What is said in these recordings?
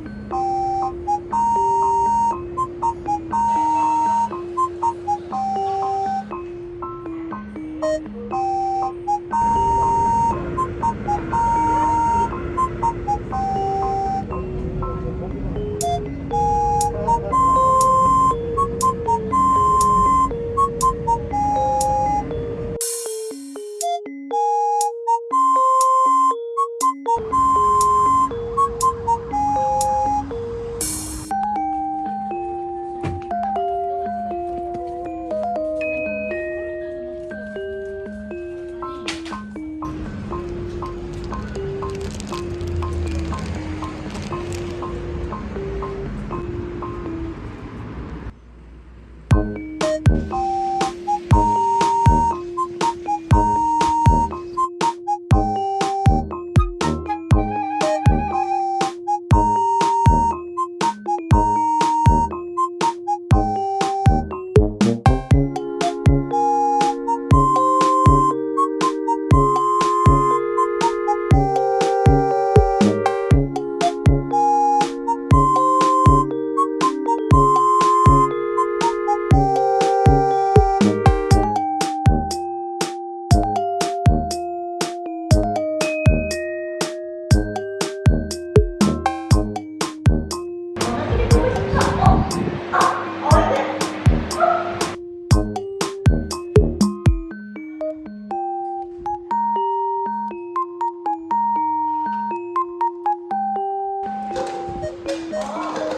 you. Oh!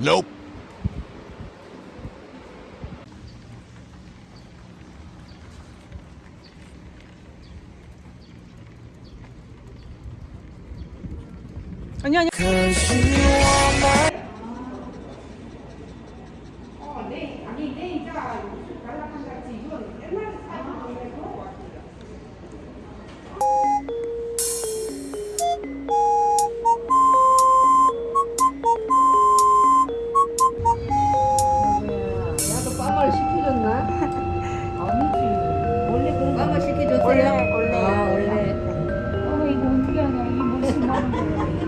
Nope. 아니 아니. not